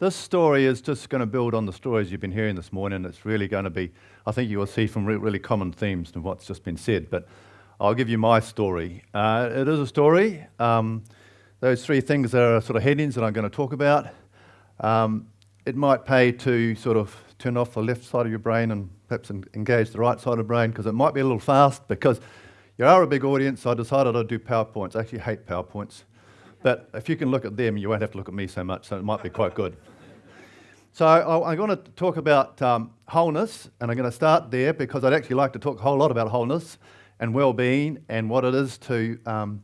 This story is just going to build on the stories you've been hearing this morning. It's really going to be, I think you will see from re really common themes in what's just been said, but I'll give you my story. Uh, it is a story. Um, those three things are sort of headings that I'm going to talk about. Um, it might pay to sort of turn off the left side of your brain and perhaps engage the right side of the brain because it might be a little fast because you are a big audience. So I decided I'd do PowerPoints. I actually hate PowerPoints. But if you can look at them, you won't have to look at me so much, so it might be quite good. So I'm going to talk about um, wholeness, and I'm going to start there because I'd actually like to talk a whole lot about wholeness and well-being and what it is to um,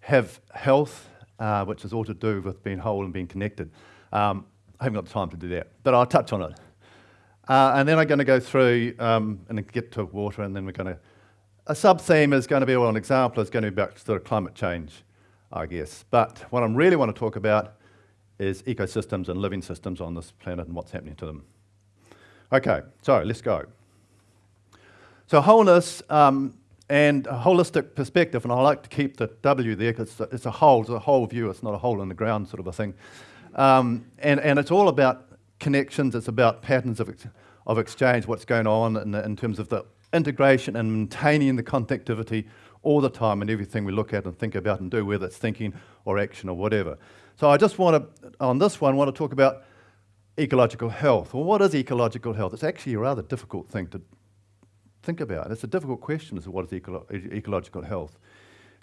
have health, uh, which is all to do with being whole and being connected. Um, I haven't got the time to do that, but I'll touch on it. Uh, and then I'm going to go through um, and get to water, and then we're going to... A sub-theme is going to be, well, an example is going to be about sort of climate change. I guess. But what I really want to talk about is ecosystems and living systems on this planet and what's happening to them. Okay, so let's go. So wholeness um, and a holistic perspective, and I like to keep the W there because it's a whole, it's a whole view, it's not a hole in the ground sort of a thing. Um, and, and it's all about connections, it's about patterns of, ex of exchange, what's going on in, in terms of the integration and maintaining the connectivity all the time in everything we look at and think about and do, whether it's thinking or action or whatever. So I just want to, on this one, want to talk about ecological health. Well, what is ecological health? It's actually a rather difficult thing to think about. It's a difficult question as to what is eco ecological health.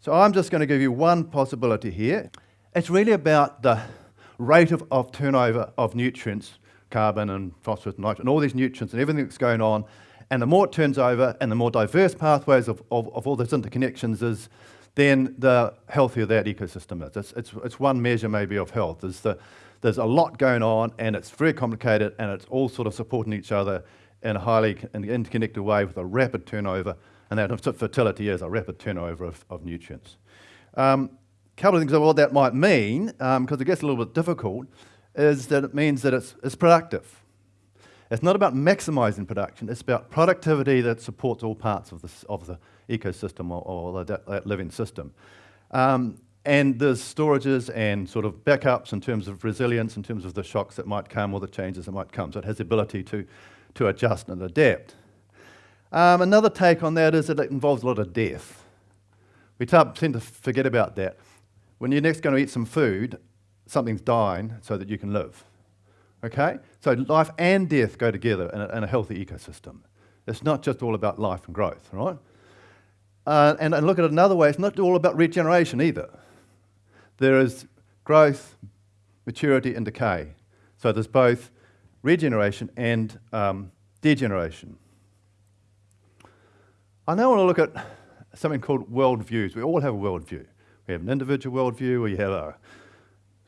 So I'm just going to give you one possibility here. It's really about the rate of, of turnover of nutrients, carbon and phosphorus and nitrogen, and all these nutrients and everything that's going on and the more it turns over and the more diverse pathways of, of, of all those interconnections is, then the healthier that ecosystem is. It's, it's, it's one measure maybe of health. There's, the, there's a lot going on and it's very complicated and it's all sort of supporting each other in a highly interconnected way with a rapid turnover, and that fertility is a rapid turnover of, of nutrients. A um, couple of things about what that might mean, because um, it gets a little bit difficult, is that it means that it's, it's productive. It's not about maximizing production, it's about productivity that supports all parts of, this, of the ecosystem or, or that, that, living system. Um, and there's storages and sort of backups in terms of resilience, in terms of the shocks that might come or the changes that might come. So it has the ability to, to adjust and adapt. Um, another take on that is that it involves a lot of death. We tend to forget about that. When you're next going to eat some food, something's dying so that you can live. Okay? So life and death go together in a, in a healthy ecosystem. It's not just all about life and growth, right? Uh, and, and look at it another way, it's not all about regeneration either. There is growth, maturity, and decay. So there's both regeneration and um, degeneration. I now want to look at something called worldviews. We all have a worldview. We have an individual worldview, we have a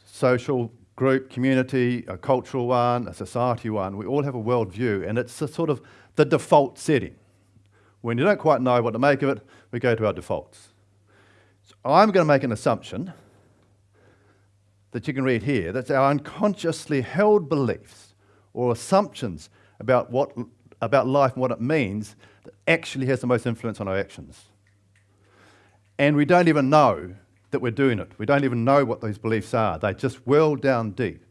social group, community, a cultural one, a society one. We all have a worldview, and it's sort of the default setting. When you don't quite know what to make of it, we go to our defaults. So I'm going to make an assumption that you can read here. That's our unconsciously held beliefs or assumptions about, what, about life and what it means that actually has the most influence on our actions. And we don't even know that we're doing it. We don't even know what those beliefs are. They just well down deep,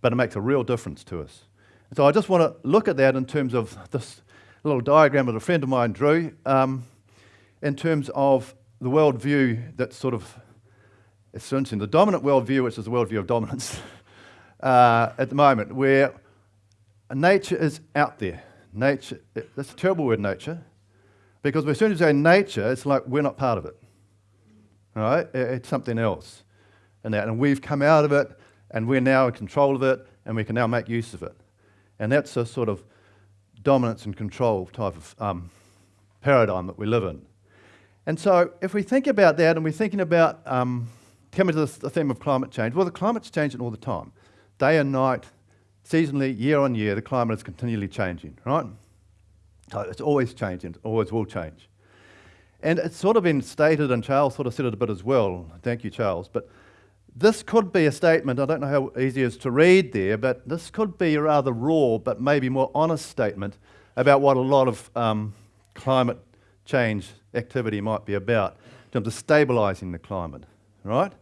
but it makes a real difference to us. And so I just want to look at that in terms of this little diagram that a friend of mine drew, um, in terms of the worldview that's sort of, it's interesting, the dominant worldview, which is the worldview of dominance uh, at the moment, where nature is out there. Nature, that's a terrible word, nature, because as soon as you say nature, it's like we're not part of it. Right? It's something else. And, that, and we've come out of it, and we're now in control of it, and we can now make use of it. And that's a sort of dominance and control type of um, paradigm that we live in. And so if we think about that, and we're thinking about um, coming to the theme of climate change, well, the climate's changing all the time. Day and night, seasonally, year on year, the climate is continually changing, right? So it's always changing, always will change. And it's sort of been stated, and Charles sort of said it a bit as well. Thank you, Charles. But this could be a statement, I don't know how easy it is to read there, but this could be a rather raw, but maybe more honest statement about what a lot of um, climate change activity might be about in terms of stabilising the climate, right?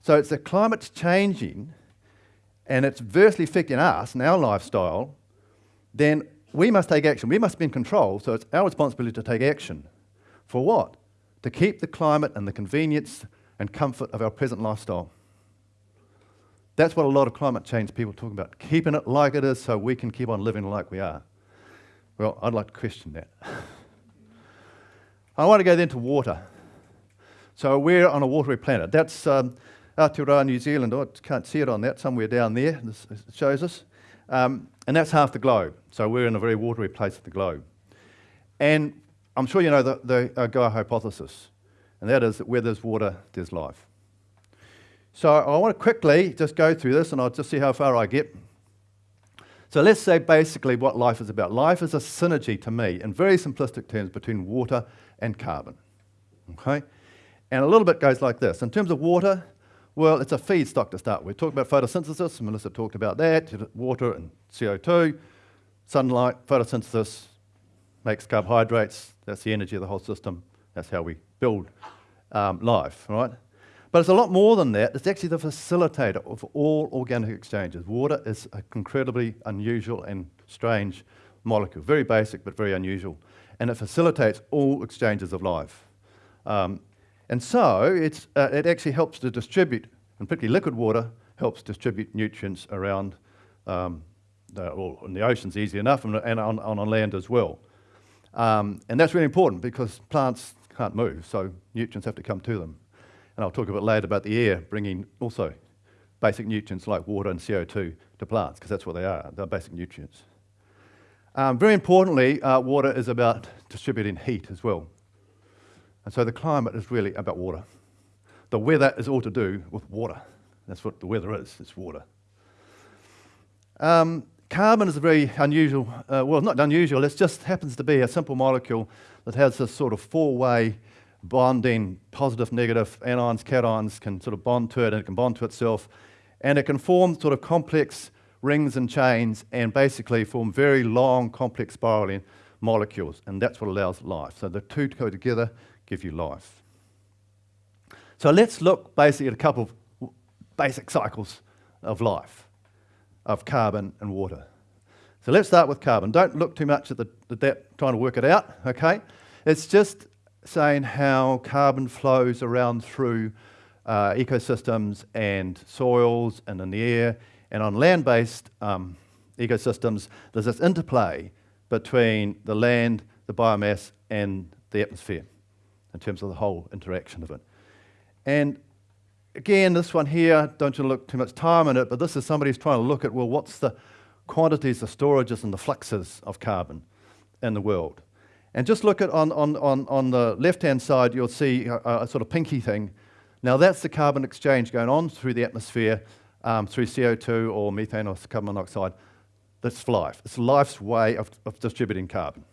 So it's the climate's changing and it's adversely affecting us and our lifestyle, then we must take action. We must be in control, so it's our responsibility to take action. For what? To keep the climate and the convenience and comfort of our present lifestyle. That's what a lot of climate change people talk about, keeping it like it is so we can keep on living like we are. Well, I'd like to question that. I want to go then to water. So we're on a watery planet. That's um, Aotearoa, New Zealand. Oh, I can't see it on that, somewhere down there. This shows us. Um, and that's half the globe. So we're in a very watery place of the globe. And I'm sure you know the, the uh, Gaia hypothesis, and that is that where there's water, there's life. So I want to quickly just go through this, and I'll just see how far I get. So let's say basically what life is about. Life is a synergy to me, in very simplistic terms, between water and carbon. Okay? And a little bit goes like this. In terms of water, well, it's a feedstock to start with. We talk about photosynthesis, Melissa talked about that, water and CO2, sunlight, photosynthesis makes carbohydrates, that's the energy of the whole system, that's how we build um, life, right? But it's a lot more than that. It's actually the facilitator of all organic exchanges. Water is an incredibly unusual and strange molecule, very basic but very unusual. And it facilitates all exchanges of life. Um, and so uh, it actually helps to distribute, and particularly liquid water, helps distribute nutrients around, um, the, well, in the oceans easy enough, and, and on, on, land as well. Um, and that's really important because plants can't move, so nutrients have to come to them. And I'll talk a bit later about the air bringing also basic nutrients like water and CO2 to plants, because that's what they are, they're basic nutrients. Um, very importantly, uh, water is about distributing heat as well. And so the climate is really about water. The weather is all to do with water. That's what the weather is, it's water. Um, carbon is a very unusual, uh, well, not unusual, it just happens to be a simple molecule that has this sort of four-way bonding, positive, negative, anions, cations can sort of bond to it and it can bond to itself. And it can form sort of complex rings and chains and basically form very long, complex spiraling molecules. And that's what allows life. So the two go together give you life. So let's look basically at a couple of basic cycles of life, of carbon and water. So let's start with carbon. Don't look too much at, the, at that trying to work it out, okay? It's just saying how carbon flows around through uh, ecosystems and soils and in the air. And on land-based um, ecosystems, there's this interplay between the land, the biomass, and the atmosphere in terms of the whole interaction of it. And again, this one here, don't you look too much time on it, but this is somebody who's trying to look at, well, what's the quantities, the storages, and the fluxes of carbon in the world. And just look at on, on, on, on the left-hand side, you'll see a, a, sort of pinky thing. Now that's the carbon exchange going on through the atmosphere, um, through CO2 or methane or carbon monoxide. That's life. It's life's way of, of distributing carbon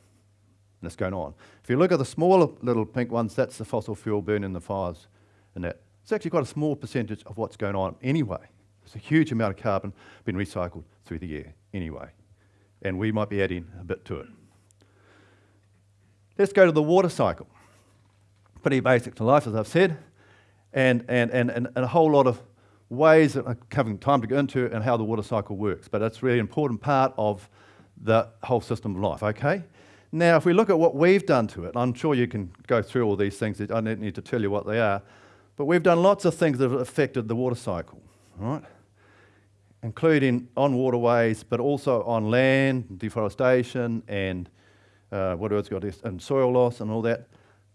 and it's going on. If you look at the smaller little pink ones, that's the fossil fuel burning the fires and that. It's actually quite a small percentage of what's going on anyway. There's a huge amount of carbon being recycled through the air anyway. And we might be adding a bit to it. Let's go to the water cycle. Pretty basic to life, as I've said, and, and, and, and, a whole lot of ways that I'm having time to go into and how the water cycle works. But a really important part of the whole system of life, okay? Now, if we look at what we've done to it, I'm sure you can go through all these things, I don't need to tell you what they are, but we've done lots of things that have affected the water cycle, right? Including on waterways, but also on land, deforestation, and uh, what else got this, and soil loss and all that.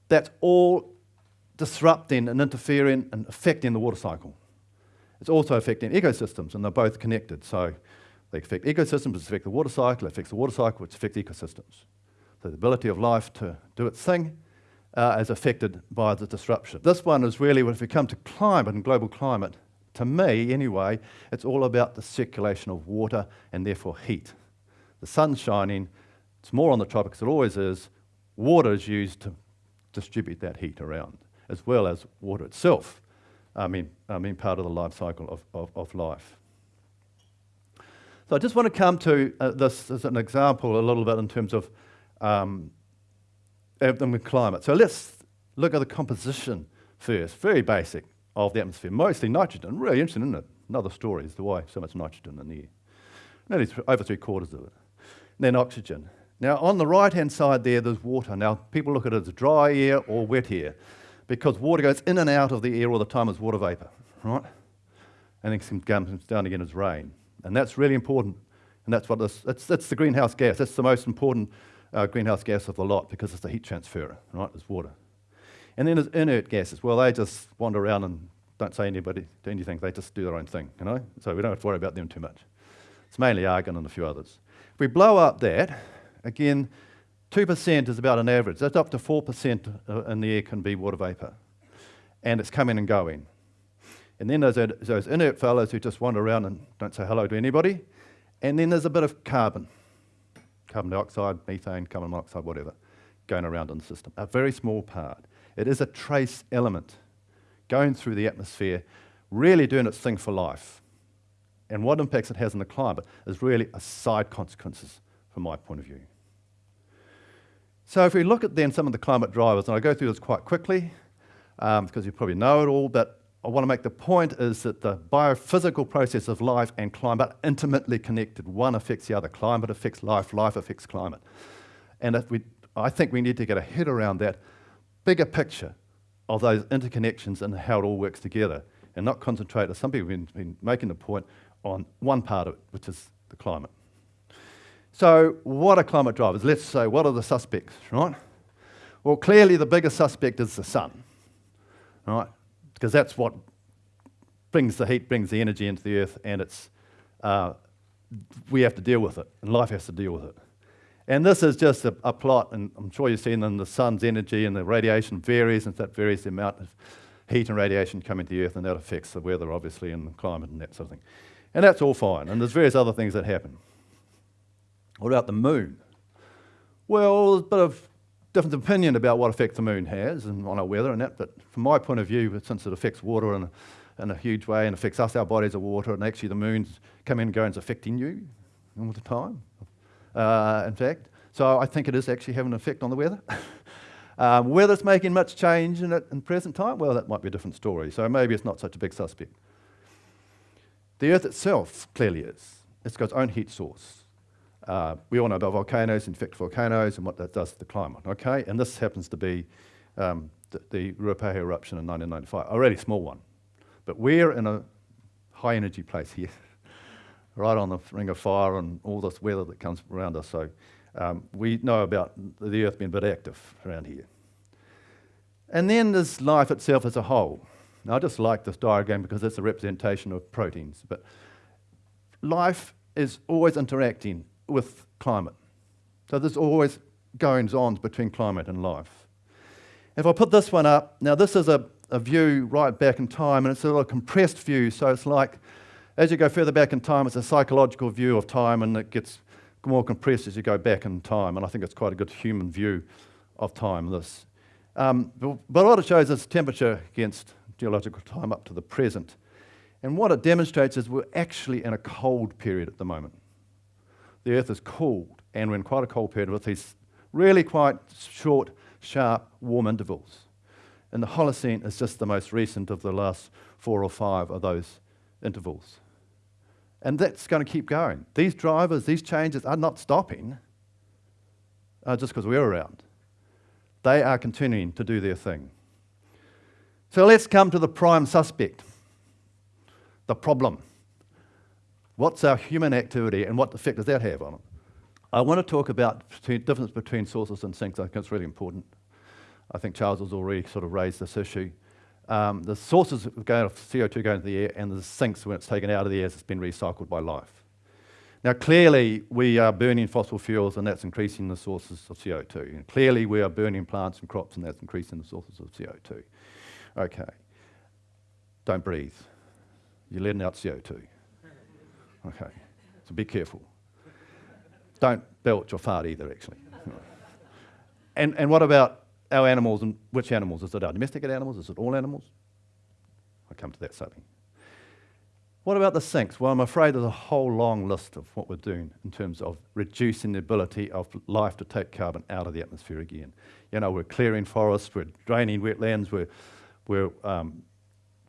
That's all disrupting and interfering and affecting the water cycle. It's also affecting ecosystems, and they're both connected. So they affect ecosystems, which affect the water cycle, it affects the water cycle, which affects ecosystems So the ability of life to do its thing uh, affected by the disruption. This one is really, if we come to climate and global climate, to me anyway, it's all about the circulation of water and therefore heat. The sun's shining, it's more on the tropics, it always is. Water is used to distribute that heat around, as well as water itself, I mean, I mean part of the life cycle of, of, of life. So I just want to come to uh, this as an example a little bit in terms of um, Uh, than with climate. So let's look at the composition first, very basic, of the atmosphere. Mostly nitrogen. Really interesting, isn't it? Another story as to why so much nitrogen in the air. Nearly th- over three quarters of it. And then oxygen. Now, on the right hand side there, there's water. Now, people look at it as dry air or wet air because water goes in and out of the air all the time as water vapor, right? And then comes down again as rain. And that's really important. And that's what this, that's, that's the greenhouse gas. That's the most important uh, greenhouse gas of the lot because it's a heat transferer, right? It's water. And then there's inert gases. Well, they just wander around and don't say anybody do anything. They just do their own thing, you know? So we don't have to worry about them too much. It's mainly argon and a few others. If we blow up that, again, 2% is about an average. That's up to 4% uh, in the air can be water vapor. And it's coming and going. And then there's those inert fellows who just wander around and don't say hello to anybody. And then there's a bit of carbon carbon dioxide, methane, carbon monoxide, whatever, going around in the system. A very small part. It is a trace element going through the atmosphere, really doing its thing for life. And what impacts it has on the climate is really a side consequences from my point of view. So if we look at then some of the climate drivers, and I go through this quite quickly um, because you probably know it all, but I want to make the point is that the biophysical process of life and climate are intimately connected. One affects the other. Climate affects life, life affects climate. And if we, I think we need to get a head around that bigger picture of those interconnections and how it all works together and not concentrate, as some people have been, been making the point, on one part of it, which is the climate. So, what are climate drivers? Let's say, what are the suspects, right? Well, clearly the biggest suspect is the sun, right? Because that's what brings the heat, brings the energy into the earth, and it's, uh, we have to deal with it, and life has to deal with it. And this is just a, a plot, and I'm sure you've seen them, the sun's energy and the radiation varies, and that varies the amount of heat and radiation coming to the earth, and that affects the weather, obviously, and the climate and that sort of thing. And that's all fine, and there's various other things that happen. What about the moon? Well, there's a bit of different opinion about what effect the moon has and on our weather and that, but from my point of view, since it affects water in a, in a huge way and affects us, our bodies are water, and actually the moon's come in and go and affecting you all the time, uh, in fact. So I think it is actually having an effect on the weather. um, whether it's making much change in it in present time, well, that might be a different story. So maybe it's not such a big suspect. The Earth itself clearly is. It's got its own heat source. Uh, we all know about volcanoes, fact, volcanoes, and what that does to the climate, okay? And this happens to be um, the, the Ruapehu eruption in 1995, a really small one. But we're in a high energy place here, right on the ring of fire and all this weather that comes around us. So um, we know about the Earth being a bit active around here. And then there's life itself as a whole. Now, I just like this diagram because it's a representation of proteins. But life is always interacting with climate. So there's always goings on between climate and life. If I put this one up, now this is a, a view right back in time, and it's a little compressed view, so it's like as you go further back in time, it's a psychological view of time, and it gets more compressed as you go back in time, and I think it's quite a good human view of time, this. Um, but, but what it shows is temperature against geological time up to the present. And what it demonstrates is we're actually in a cold period at the moment the Earth is cooled, and we're in quite a cold period with these really quite short, sharp, warm intervals. And the Holocene is just the most recent of the last four or five of those intervals. And that's going to keep going. These drivers, these changes are not stopping uh, just because we're around. They are continuing to do their thing. So let's come to the prime suspect the problem. What's our human activity and what effect does that have on it? I want to talk about the difference between sources and sinks. I think it's really important. I think Charles has already sort of raised this issue. Um, the sources of CO2 going into the air and the sinks when it's taken out of the air as it's been recycled by life. Now, clearly, we are burning fossil fuels and that's increasing the sources of CO2. And clearly, we are burning plants and crops and that's increasing the sources of CO2. Okay. Don't breathe. You're letting out CO2. Okay, so be careful. Don't belch or fart either, actually. and, and what about our animals and which animals? Is it our domesticated animals? Is it all animals? I'll come to that something. What about the sinks? Well, I'm afraid there's a whole long list of what we're doing in terms of reducing the ability of life to take carbon out of the atmosphere again. You know, we're clearing forests, we're draining wetlands, we're, we're um,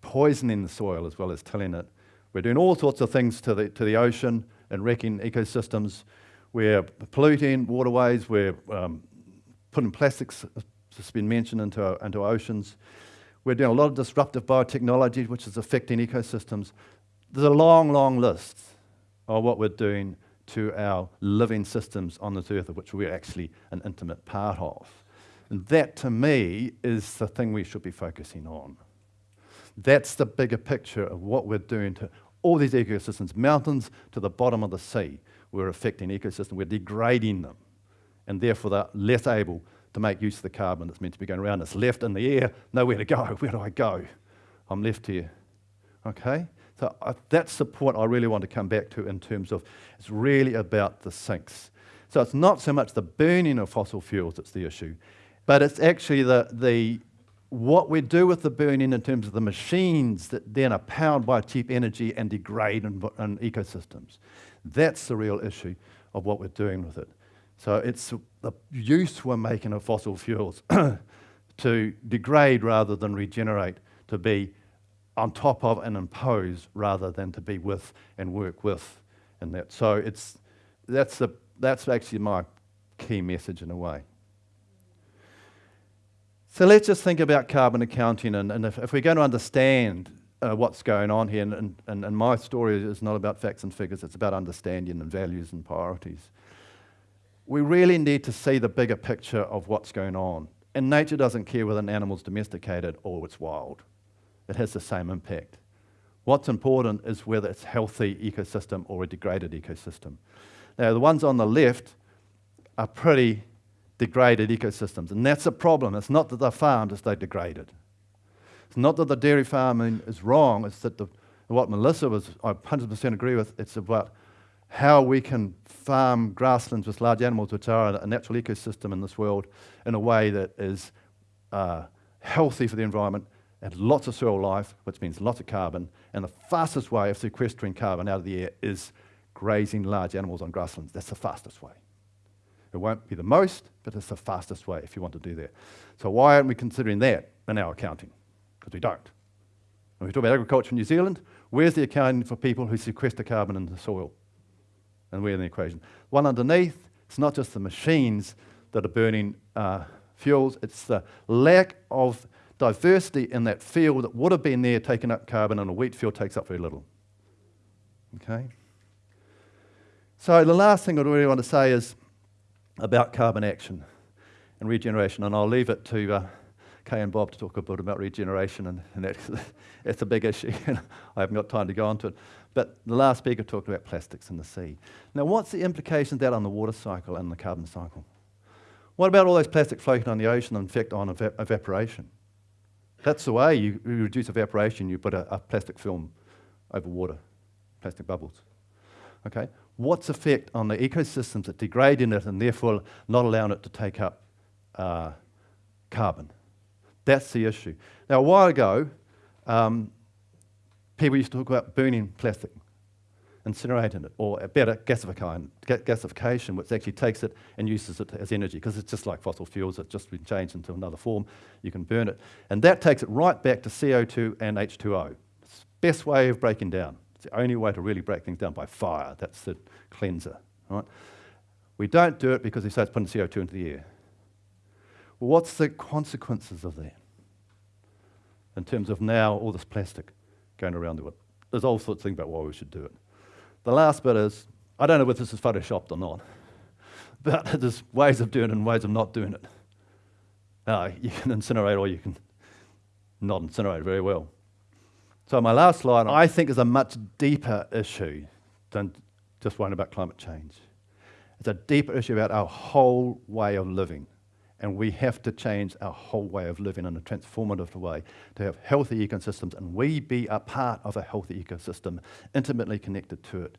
poisoning the soil as well as tilling it. We're doing all sorts of things to the, to the ocean and wrecking ecosystems. We're polluting waterways, we're um, putting plastics, that's been mentioned, into our, into our oceans. We're doing a lot of disruptive biotechnology, which is affecting ecosystems. There's a long, long list of what we're doing to our living systems on this earth, of which we're actually an intimate part of. And that, to me, is the thing we should be focusing on. That's the bigger picture of what we're doing to all these ecosystems, mountains to the bottom of the sea. We're affecting ecosystems, we're degrading them, and therefore they're less able to make use of the carbon that's meant to be going around. It's left in the air, nowhere to go. Where do I go? I'm left here. Okay? So uh, that's the point I really want to come back to in terms of it's really about the sinks. So it's not so much the burning of fossil fuels that's the issue, but it's actually the, the what we do with the burning in terms of the machines that then are powered by cheap energy and degrade in, in ecosystems. That's the real issue of what we're doing with it. So it's the use we're making of fossil fuels to degrade rather than regenerate, to be on top of and impose rather than to be with and work with in that. So it's, that's, the, that's actually my key message in a way. So let's just think about carbon accounting and, and if, if, we're going to understand uh, what's going on here, and, and, and my story is not about facts and figures, it's about understanding and values and priorities. We really need to see the bigger picture of what's going on. And nature doesn't care whether an animal's domesticated or it's wild it has the same impact. What's important is whether it's a healthy ecosystem or a degraded ecosystem. Now, the ones on the left are pretty degraded ecosystems, and that's a problem. It's not that they're farmed, it's they're degraded. It's not that the dairy farming is wrong, it's that the, what Melissa was, I 100% agree with, it's about how we can farm grasslands with large animals, which are a natural ecosystem in this world, in a way that is uh, healthy for the environment and lots of soil life, which means lots of carbon. And the fastest way of sequestering carbon out of the air is grazing large animals on grasslands. That's the fastest way. It won't be the most, but it's the fastest way if you want to do that. So why aren't we considering that in our accounting? Because we don't. When we talk about agriculture in New Zealand, where's the accounting for people who sequester carbon in the soil? And we're in the equation. One underneath, it's not just the machines that are burning uh, fuels, it's the lack of diversity in that field that would have been there taking up carbon and a wheat field takes up very little. Okay? So the last thing I really want to say is about carbon action and regeneration, and I'll leave it to uh, Kay and Bob to talk a bit about regeneration, and, and that's, that's a big issue. and I haven't got time to go into it. But the last speaker talked about plastics in the sea. Now, what's the implications of that on the water cycle and the carbon cycle? What about all those plastics floating on the ocean and effect on ev evaporation? That's the way you, reduce evaporation. You put a, a, plastic film over water, plastic bubbles. Okay? What's effect on the ecosystems that degrade in it and therefore not allowing it to take up uh, carbon? That's the issue. Now, a while ago, um, people used to talk about burning plastic incinerating it, or better, gasification, gasification, which actually takes it and uses it as energy, because it's just like fossil fuels, it's just been changed into another form, you can burn it. And that takes it right back to CO2 and H2O. It's the best way of breaking down. It's the only way to really break things down by fire. That's the cleanser. Right? We don't do it because it starts putting CO2 into the air. Well, what's the consequences of that? In terms of now all this plastic going around the world. There's all sorts of things about why we should do it. The last bit is, I don't know whether this is photoshopped or not, but there's ways of doing it and ways of not doing it. Uh, you can incinerate or you can not incinerate very well. So my last slide, I think, is a much deeper issue than just worrying about climate change. It's a deeper issue about our whole way of living. And we have to change our whole way of living in a transformative way to have healthy ecosystems and we be a part of a healthy ecosystem, intimately connected to it.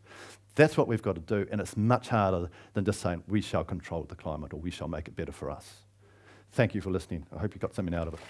That's what we've got to do, and it's much harder than just saying we shall control the climate or we shall make it better for us. Thank you for listening. I hope you got something out of it.